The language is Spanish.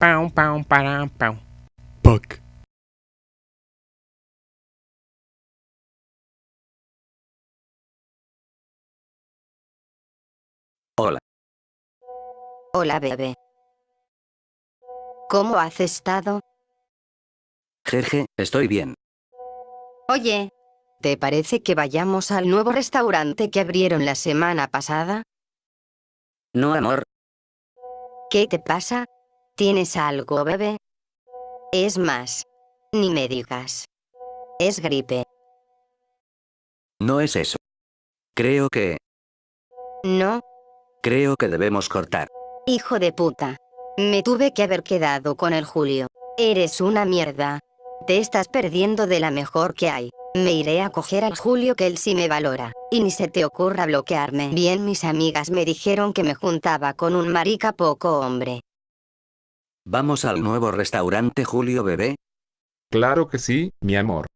Pau, pau, para, pau. Puck. Hola. Hola bebé. ¿Cómo has estado? Jeje, estoy bien. Oye, ¿te parece que vayamos al nuevo restaurante que abrieron la semana pasada? No, amor. ¿Qué te pasa? ¿Tienes algo, bebé? Es más, ni me digas. Es gripe. No es eso. Creo que... ¿No? Creo que debemos cortar. Hijo de puta. Me tuve que haber quedado con el Julio. Eres una mierda. Te estás perdiendo de la mejor que hay. Me iré a coger al Julio que él sí me valora. Y ni se te ocurra bloquearme. Bien mis amigas me dijeron que me juntaba con un marica poco hombre. ¿Vamos al nuevo restaurante Julio Bebé? Claro que sí, mi amor.